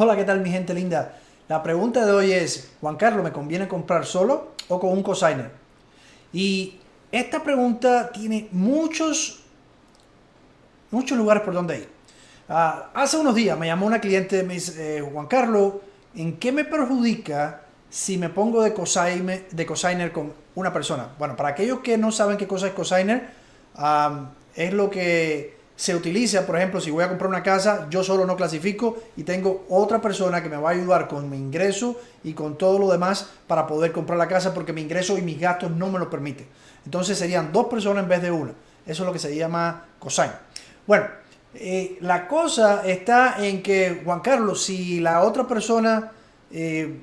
Hola, ¿qué tal mi gente linda? La pregunta de hoy es, Juan Carlos, ¿me conviene comprar solo o con un cosigner? Y esta pregunta tiene muchos, muchos lugares por donde ir. Ah, hace unos días me llamó una cliente, me dice, eh, Juan Carlos, ¿en qué me perjudica si me pongo de cosigner, de cosigner con una persona? Bueno, para aquellos que no saben qué cosa es cosigner, ah, es lo que se utiliza, por ejemplo, si voy a comprar una casa, yo solo no clasifico y tengo otra persona que me va a ayudar con mi ingreso y con todo lo demás para poder comprar la casa porque mi ingreso y mis gastos no me lo permiten. Entonces serían dos personas en vez de una. Eso es lo que se llama cosign. Bueno, eh, la cosa está en que, Juan Carlos, si la otra persona, eh,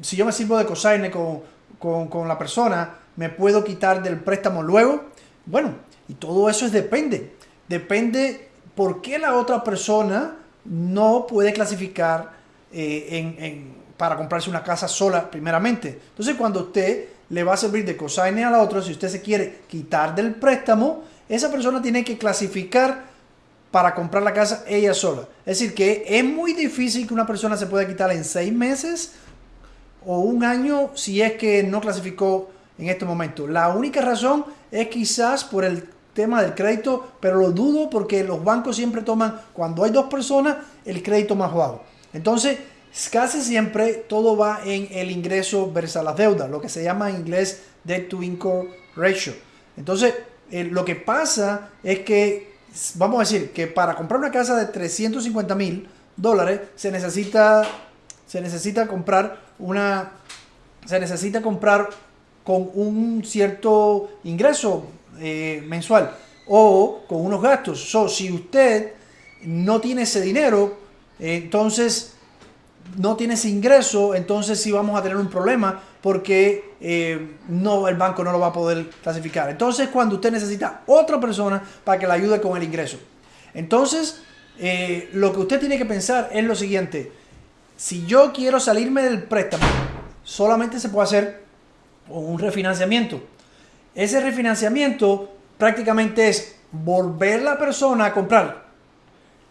si yo me sirvo de cosign con, con, con la persona, me puedo quitar del préstamo luego. Bueno, y todo eso es depende depende por qué la otra persona no puede clasificar eh, para comprarse una casa sola primeramente. Entonces cuando usted le va a servir de cosigner a la otra, si usted se quiere quitar del préstamo, esa persona tiene que clasificar para comprar la casa ella sola. Es decir, que es muy difícil que una persona se pueda quitar en seis meses o un año si es que no clasificó en este momento. La única razón es quizás por el tema del crédito, pero lo dudo porque los bancos siempre toman, cuando hay dos personas, el crédito más bajo. Entonces, casi siempre todo va en el ingreso versus las deudas, lo que se llama en inglés debt to income ratio. Entonces, eh, lo que pasa es que, vamos a decir, que para comprar una casa de 350 mil dólares se necesita, se necesita comprar una, se necesita comprar con un cierto ingreso eh, mensual o con unos gastos. So, si usted no tiene ese dinero, entonces no tiene ese ingreso, entonces sí vamos a tener un problema porque eh, no, el banco no lo va a poder clasificar. Entonces cuando usted necesita otra persona para que le ayude con el ingreso. Entonces, eh, lo que usted tiene que pensar es lo siguiente. Si yo quiero salirme del préstamo, solamente se puede hacer un refinanciamiento. Ese refinanciamiento prácticamente es volver la persona a comprar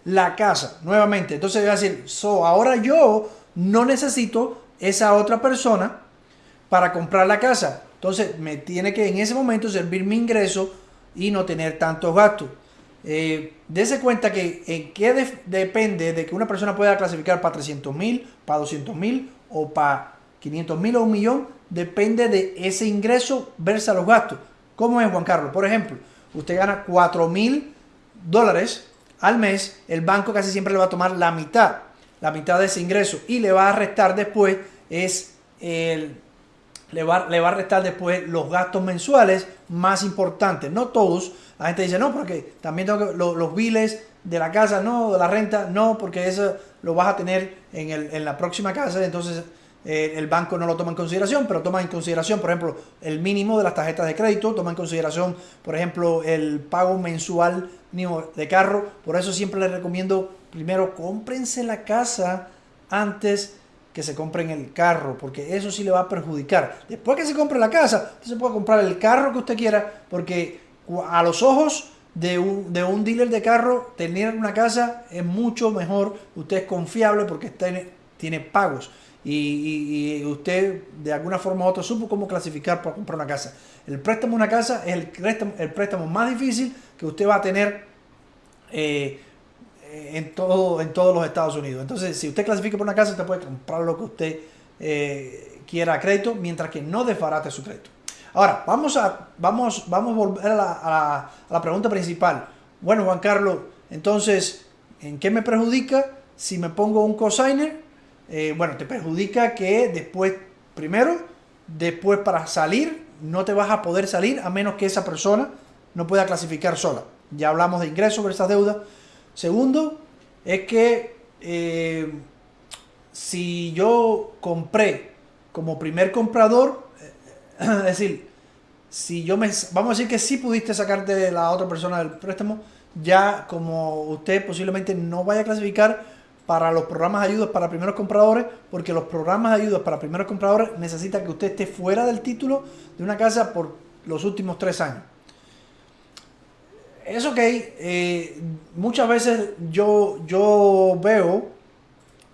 la casa nuevamente. Entonces voy a decir, so, ahora yo no necesito esa otra persona para comprar la casa. Entonces me tiene que en ese momento servir mi ingreso y no tener tantos gastos. Eh, dese cuenta que en qué depende de que una persona pueda clasificar para 300 mil, para 200 mil o para 500 mil o un millón depende de ese ingreso versus los gastos. ¿Cómo es, Juan Carlos? Por ejemplo, usted gana 4 mil dólares al mes, el banco casi siempre le va a tomar la mitad, la mitad de ese ingreso y le va a restar después es el, le va, le va a restar después los gastos mensuales más importantes, no todos. La gente dice, no, porque también tengo que, los, biles de la casa, no, de la renta, no, porque eso lo vas a tener en, el, en la próxima casa, entonces eh, el banco no lo toma en consideración, pero toma en consideración, por ejemplo, el mínimo de las tarjetas de crédito, toma en consideración, por ejemplo, el pago mensual de carro. Por eso siempre les recomiendo, primero, cómprense la casa antes que se compren el carro, porque eso sí le va a perjudicar. Después que se compre la casa, usted se puede comprar el carro que usted quiera, porque a los ojos de un, de un dealer de carro, tener una casa es mucho mejor, usted es confiable porque tiene, tiene pagos y, usted de alguna forma u otra supo cómo clasificar para comprar una casa. El préstamo de una casa es el préstamo, el préstamo más difícil que usted va a tener eh, en, todo, en todos los Estados Unidos. Entonces, si usted clasifica por una casa, usted puede comprar lo que usted eh, quiera a crédito, mientras que no desbarate su crédito. Ahora, vamos a, vamos, vamos a volver a a la pregunta principal. Bueno, Juan Carlos, entonces, ¿en qué me perjudica si me pongo un cosigner eh, bueno, te perjudica que después, primero, después para salir, no te vas a poder salir a menos que esa persona no pueda clasificar sola. Ya hablamos de ingresos versus deudas. Segundo, es que eh, si yo compré como primer comprador, eh, es decir, si yo me, vamos a decir que sí pudiste sacarte de la otra persona del préstamo, ya como usted posiblemente no vaya a clasificar, para los programas de ayudas para primeros compradores, porque los programas de ayudas para primeros compradores necesitan que usted esté fuera del título de una casa por los últimos tres años. Es ok, eh, muchas veces yo, yo veo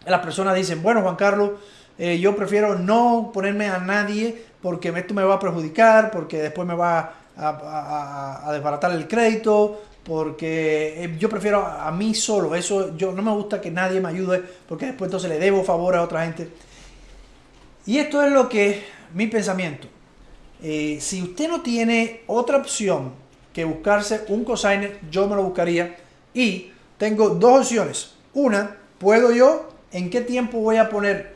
las personas dicen, bueno Juan Carlos, eh, yo prefiero no ponerme a nadie porque esto me va a perjudicar, porque después me va a, desbaratar el crédito, porque eh, yo prefiero a mí solo, eso yo no me gusta que nadie me ayude porque después entonces le debo favor a otra gente. Y esto es lo que mi pensamiento. Eh, si usted no tiene otra opción que buscarse un cosigner, yo me lo buscaría. Y tengo dos opciones. Una, puedo yo, ¿en qué tiempo voy a poner?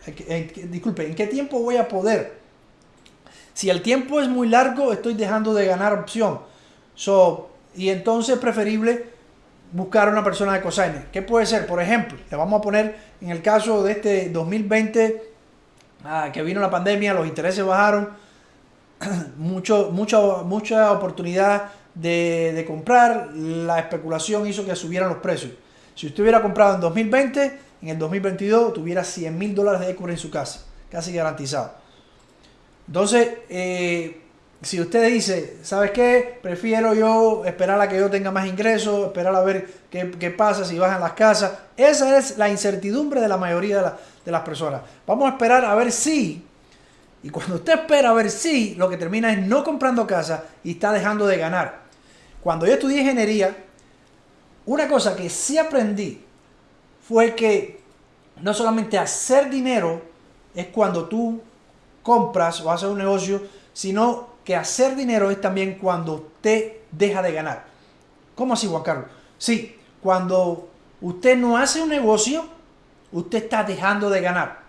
disculpe, ¿en qué tiempo voy a poder? Si el tiempo es muy largo, estoy dejando de ganar opción. So, y entonces es preferible buscar una persona de cosigner. ¿Qué puede ser? Por ejemplo, le vamos a poner en el caso de este 2020 ah, que vino la pandemia, los intereses bajaron, mucho, mucha oportunidad de, comprar, la especulación hizo que subieran los precios. Si usted hubiera comprado en 2020, en el 2022 tuviera 100 mil dólares de equity en su casa, casi garantizado. Entonces, eh, si usted dice, ¿sabes qué? Prefiero yo esperar a que yo tenga más ingresos, esperar a ver qué, pasa si bajan las casas. Esa es la incertidumbre de la mayoría de, de las personas. Vamos a esperar a ver si y cuando usted espera a ver si, lo que termina es no comprando casa y está dejando de ganar. Cuando yo estudié ingeniería, una cosa que sí aprendí fue que no solamente hacer dinero es cuando tú compras o haces un negocio, sino que hacer dinero es también cuando usted deja de ganar. ¿Cómo así, Juan Carlos? Sí, cuando usted no hace un negocio, usted está dejando de ganar.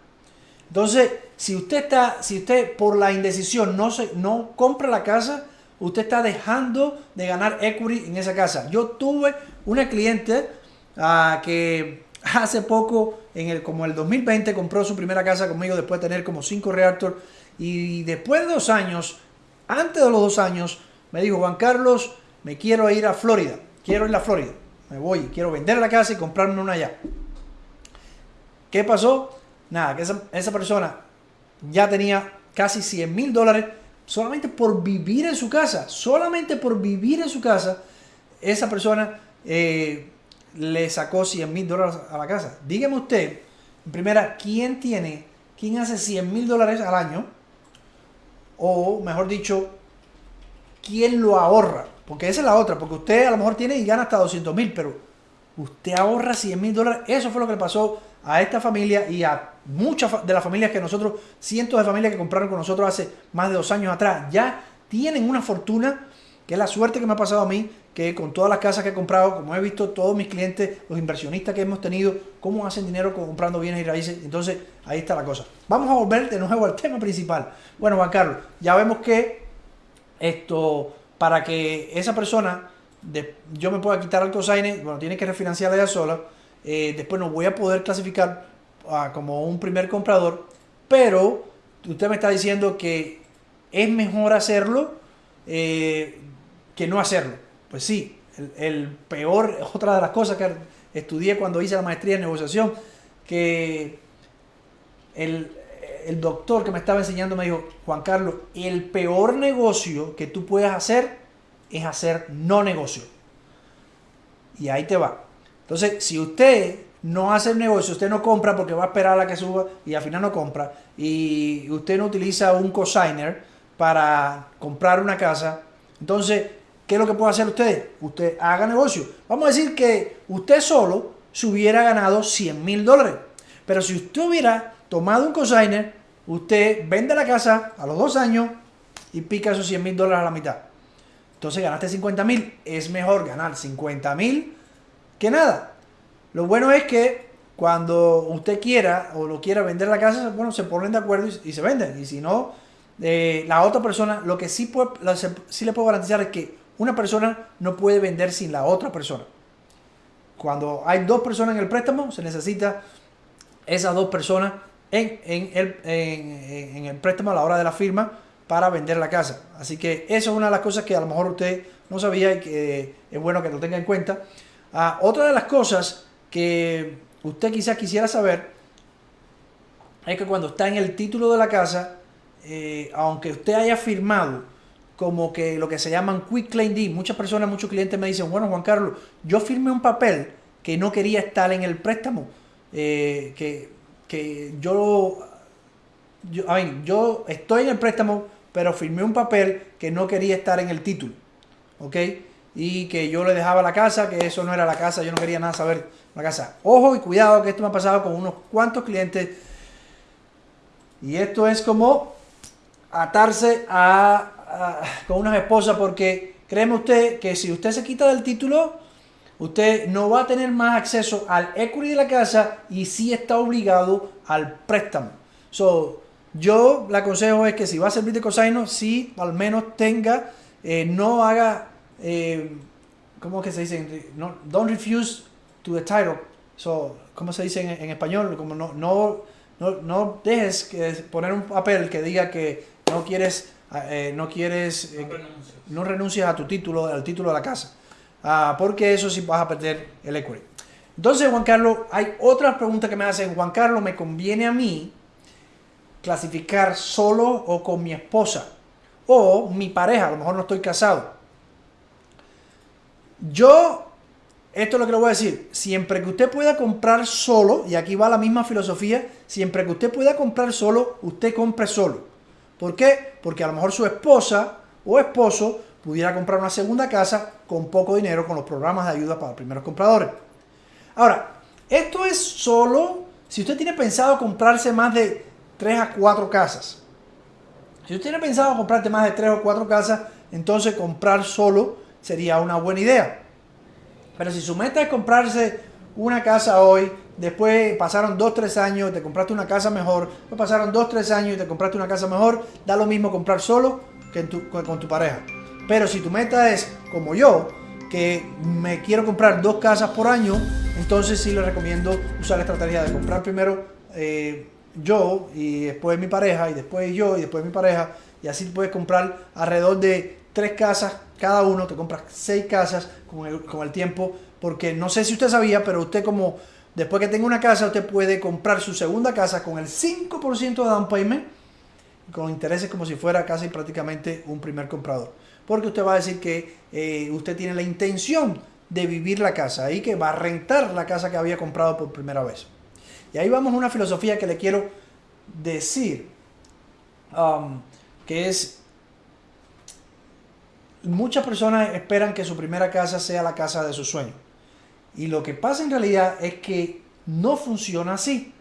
Entonces, si usted está, si usted por la indecisión no, se, no compra la casa, usted está dejando de ganar equity en esa casa. Yo tuve una cliente ah, que hace poco, en el, como el 2020, compró su primera casa conmigo después de tener como cinco reactors. Y después de dos años, antes de los dos años, me dijo, Juan Carlos, me quiero ir a Florida. Quiero ir a Florida. Me voy, quiero vender la casa y comprarme una allá. ¿Qué pasó? Nada, que esa, persona ya tenía casi 100 mil dólares solamente por vivir en su casa. Solamente por vivir en su casa, esa persona eh, le sacó 100 mil dólares a la casa. Dígame usted, en primera, ¿quién tiene, quién hace 100 mil dólares al año? O mejor dicho, ¿quién lo ahorra? Porque esa es la otra, porque usted a lo mejor tiene y gana hasta 200 mil, pero usted ahorra 100 mil dólares. Eso fue lo que le pasó a esta familia y a muchas de las familias que nosotros, cientos de familias que compraron con nosotros hace más de dos años atrás, ya tienen una fortuna, que es la suerte que me ha pasado a mí, que con todas las casas que he comprado, como he visto todos mis clientes, los inversionistas que hemos tenido, cómo hacen dinero comprando bienes y raíces. Entonces, ahí está la cosa. Vamos a volver de nuevo al tema principal. Bueno, Juan Carlos, ya vemos que esto, para que esa persona, yo me pueda quitar el cosign, bueno, tiene que refinanciar ella sola, eh, después no voy a poder clasificar como un primer comprador, pero usted me está diciendo que es mejor hacerlo eh, que no hacerlo. Pues sí, el, peor, otra de las cosas que estudié cuando hice la maestría en negociación, que el, el doctor que me estaba enseñando me dijo, Juan Carlos, el peor negocio que tú puedes hacer es hacer no negocio. Y ahí te va. Entonces, si usted no hace el negocio, usted no compra porque va a esperar a la que suba y al final no compra, y usted no utiliza un cosigner para comprar una casa, entonces, ¿qué es lo que puede hacer usted? Usted haga negocio. Vamos a decir que usted solo se hubiera ganado 100 mil dólares, pero si usted hubiera tomado un cosigner, usted vende la casa a los dos años y pica esos 100 mil dólares a la mitad. Entonces ganaste 50 mil. Es mejor ganar 50 mil que nada. Lo bueno es que cuando usted quiera o lo quiera vender la casa, bueno, se ponen de acuerdo y, se venden. Y si no, eh, la otra persona, lo que sí, puede, sí le puedo garantizar es que una persona no puede vender sin la otra persona. Cuando hay dos personas en el préstamo, se necesita esas dos personas en, en, el, en, el préstamo a la hora de la firma para vender la casa. Así que eso es una de las cosas que a lo mejor usted no sabía y que es bueno que lo tenga en cuenta. Ah, otra de las cosas que usted quizás quisiera saber es que cuando está en el título de la casa, eh, aunque usted haya firmado como que lo que se llaman quick claim deed, muchas personas, muchos clientes me dicen, bueno Juan Carlos, yo firmé un papel que no quería estar en el préstamo, eh, que que yo, yo, yo estoy en el préstamo, pero firmé un papel que no quería estar en el título, ¿ok? Y que yo le dejaba la casa, que eso no era la casa, yo no quería nada saber la casa. Ojo y cuidado que esto me ha pasado con unos cuantos clientes. Y esto es como atarse a, con una esposa porque créeme usted que si usted se quita del título, usted no va a tener más acceso al equity de la casa y sí está obligado al préstamo. So, yo le aconsejo es que si va a servir de cosaino, sí al menos tenga, eh, no haga, eh, ¿cómo que se dice? No, don't refuse to the title. So, ¿Cómo se dice en, español? Como no, no, no, no dejes que poner un papel que diga que no quieres, eh, no quieres, eh, no, renuncias a tu título, al título de la casa. Ah, porque eso sí vas a perder el equity. Entonces, Juan Carlos, hay otras preguntas que me hacen. Juan Carlos, ¿me conviene a mí clasificar solo o con mi esposa? O mi pareja, a lo mejor no estoy casado. Yo, esto es lo que le voy a decir, siempre que usted pueda comprar solo, y aquí va la misma filosofía, siempre que usted pueda comprar solo, usted compre solo. ¿Por qué? Porque a lo mejor su esposa o esposo pudiera comprar una segunda casa con poco dinero con los programas de ayuda para primeros compradores. Ahora, esto es solo si usted tiene pensado comprarse más de 3 a 4 casas. Si usted tiene pensado comprarte más de 3 o 4 casas, entonces comprar solo sería una buena idea. Pero si su meta es comprarse una casa hoy, después pasaron 2, 3 años, te compraste una casa mejor, después pasaron 2, 3 años y te compraste una casa mejor, da lo mismo comprar solo que con tu pareja. Pero si tu meta es como yo, que me quiero comprar dos casas por año, entonces sí le recomiendo usar la estrategia de comprar primero eh, yo y después mi pareja y después yo y después mi pareja. Y así puedes comprar alrededor de tres casas cada uno, te compras seis casas con el, con el tiempo, porque no sé si usted sabía, pero usted como después que tenga una casa, usted puede comprar su segunda casa con el 5% de down payment, con intereses como si fuera casi prácticamente un primer comprador porque usted va a decir que eh, usted tiene la intención de vivir la casa y que va a rentar la casa que había comprado por primera vez. Y ahí vamos a una filosofía que le quiero decir, um, que es, muchas personas esperan que su primera casa sea la casa de su sueño. Y lo que pasa en realidad es que no funciona así.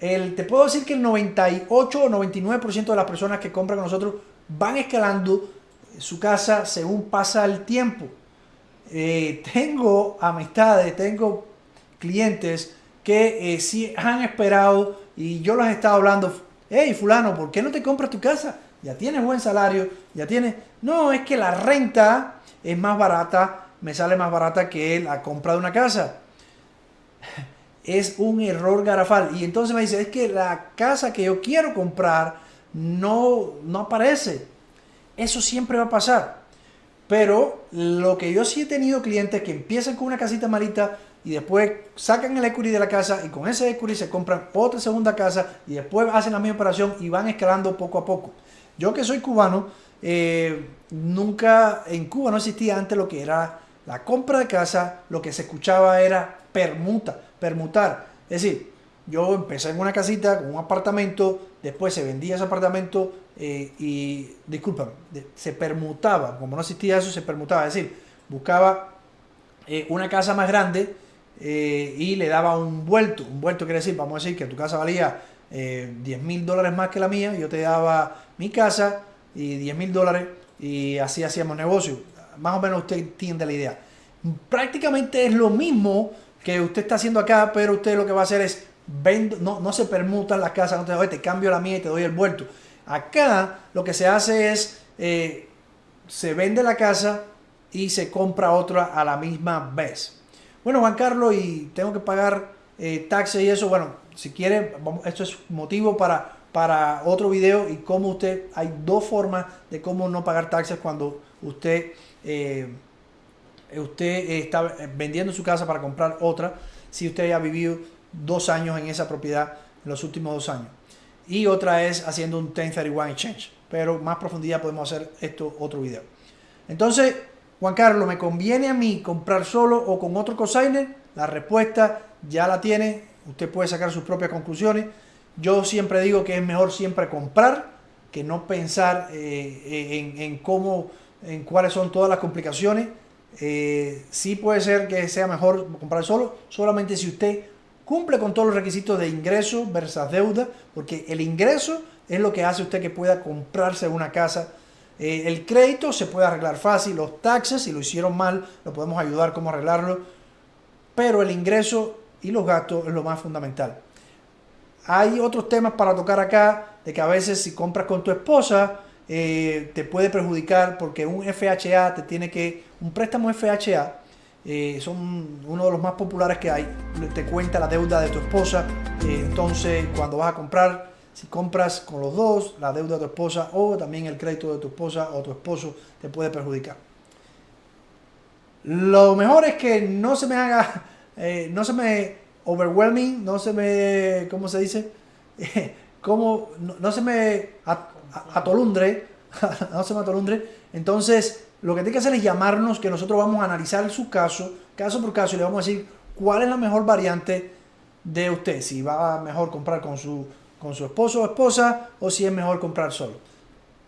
El, te puedo decir que el 98 o 99% de las personas que compran con nosotros van escalando su casa según pasa el tiempo. Eh, tengo amistades, tengo clientes que eh, sí han esperado y yo les he estado hablando, hey fulano, ¿por qué no te compras tu casa? Ya tienes buen salario, ya tienes... No, es que la renta es más barata, me sale más barata que la compra de una casa. Es un error garafal. Y entonces me dice, es que la casa que yo quiero comprar no, no aparece. Eso siempre va a pasar. Pero lo que yo sí he tenido clientes que empiezan con una casita malita y después sacan el equity de la casa y con ese equity se compran otra segunda casa y después hacen la misma operación y van escalando poco a poco. Yo que soy cubano, eh, nunca en Cuba no existía antes lo que era la compra de casa, lo que se escuchaba era permuta, permutar. Es decir, yo empecé en una casita con un apartamento, después se vendía ese apartamento eh, y, disculpa, se permutaba, como no existía eso, se permutaba, es decir, buscaba eh, una casa más grande eh, y le daba un vuelto, un vuelto quiere decir, vamos a decir que tu casa valía 10 mil dólares más que la mía, yo te daba mi casa y 10 mil dólares y así hacíamos negocio. Más o menos usted entiende la idea. Prácticamente es lo mismo que usted está haciendo acá, pero usted lo que va a hacer es vendo, no, no se permutan las casas, no te, doy, te cambio la mía y te doy el vuelto. Acá lo que se hace es, eh, se vende la casa y se compra otra a la misma vez. Bueno, Juan Carlos, y tengo que pagar eh, taxes y eso, bueno, si quiere, esto es motivo para, para otro video y cómo usted, hay dos formas de cómo no pagar taxes cuando usted, eh, usted está vendiendo su casa para comprar otra, si usted ha vivido dos años en esa propiedad en los últimos dos años. Y otra es haciendo un 1031 exchange. Pero más profundidad podemos hacer esto otro video. Entonces, Juan Carlos, ¿me conviene a mí comprar solo o con otro cosigner? La respuesta ya la tiene. usted puede sacar sus propias conclusiones. Yo siempre digo que es mejor siempre comprar que no pensar eh, en, en, cómo, en cuáles son todas las complicaciones. Eh, sí puede ser que sea mejor comprar solo, solamente si usted cumple con todos los requisitos de ingreso versus deuda, porque el ingreso es lo que hace usted que pueda comprarse una casa. Eh, el crédito se puede arreglar fácil, los taxes, si lo hicieron mal, lo podemos ayudar cómo arreglarlo, pero el ingreso y los gastos es lo más fundamental. Hay otros temas para tocar acá, de que a veces si compras con tu esposa, eh, te puede perjudicar porque un FHA te tiene que, un préstamo FHA, eh, son uno de los más populares que hay, te cuenta la deuda de tu esposa, eh, entonces cuando vas a comprar, si compras con los dos, la deuda de tu esposa o también el crédito de tu esposa o tu esposo te puede perjudicar. Lo mejor es que no se me haga, no se me overwhelming, no se me, ¿cómo se dice? como, no, se me atolundre, no se me atolundre. Entonces, lo que tiene que hacer es llamarnos, que nosotros vamos a analizar su caso, caso por caso, y le vamos a decir cuál es la mejor variante de usted. Si va a mejor comprar con su, con su esposo o esposa, o si es mejor comprar solo.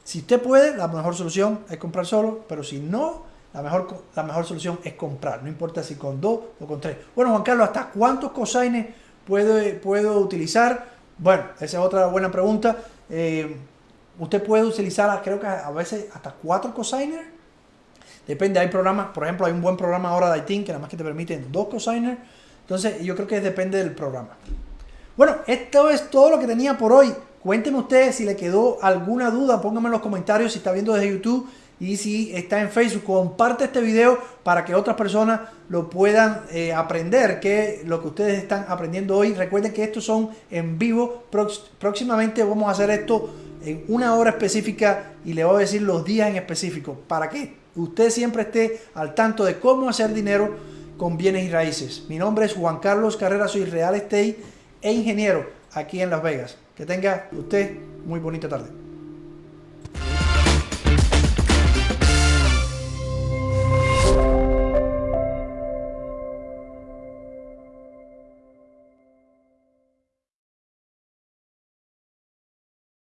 Si usted puede, la mejor solución es comprar solo, pero si no, la mejor, la mejor solución es comprar, no importa si con dos o con tres. Bueno, Juan Carlos, ¿hasta cuántos cosines puedo, puedo utilizar? Bueno, esa es otra buena pregunta. Eh, usted puede utilizar, creo que a veces hasta cuatro cosigners. Depende, hay programas, por ejemplo, hay un buen programa ahora de ITIN que nada más que te permiten dos cosigners. Entonces, yo creo que depende del programa. Bueno, esto es todo lo que tenía por hoy. Cuénteme usted si le quedó alguna duda, póngame en los comentarios si está viendo desde YouTube y si está en Facebook, comparte este video para que otras personas lo puedan eh, aprender, que lo que ustedes están aprendiendo hoy. Recuerden que estos son en vivo. próximamente vamos a hacer esto en una hora específica y le voy a decir los días en específico para que usted siempre esté al tanto de cómo hacer dinero con bienes y raíces. Mi nombre es Juan Carlos Carrera, soy real estate e ingeniero aquí en Las Vegas. Que tenga usted muy bonita tarde.